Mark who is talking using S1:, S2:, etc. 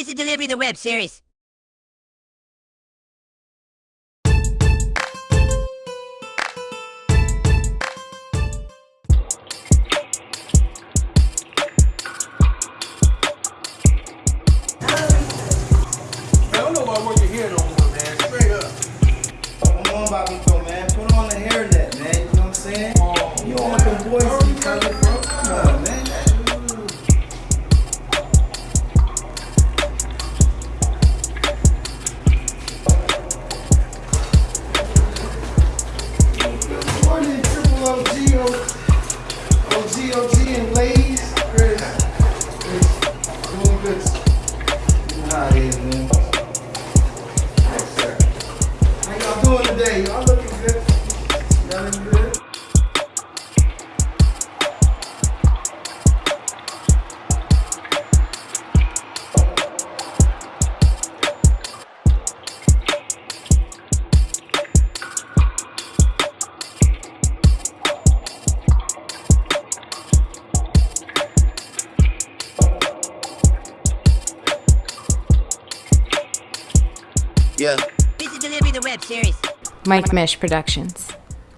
S1: Busy Delivery the web series.
S2: I don't know why work your hair no more, man. Straight up.
S3: Come on, Bobby Joe, man. Put on the hairnet, man. You know what I'm saying? you don't want them boys to be today? Y'all looking good. Y'all looking good?
S4: Yeah.
S1: Busy Delivery the web series.
S5: Mike Mish Productions.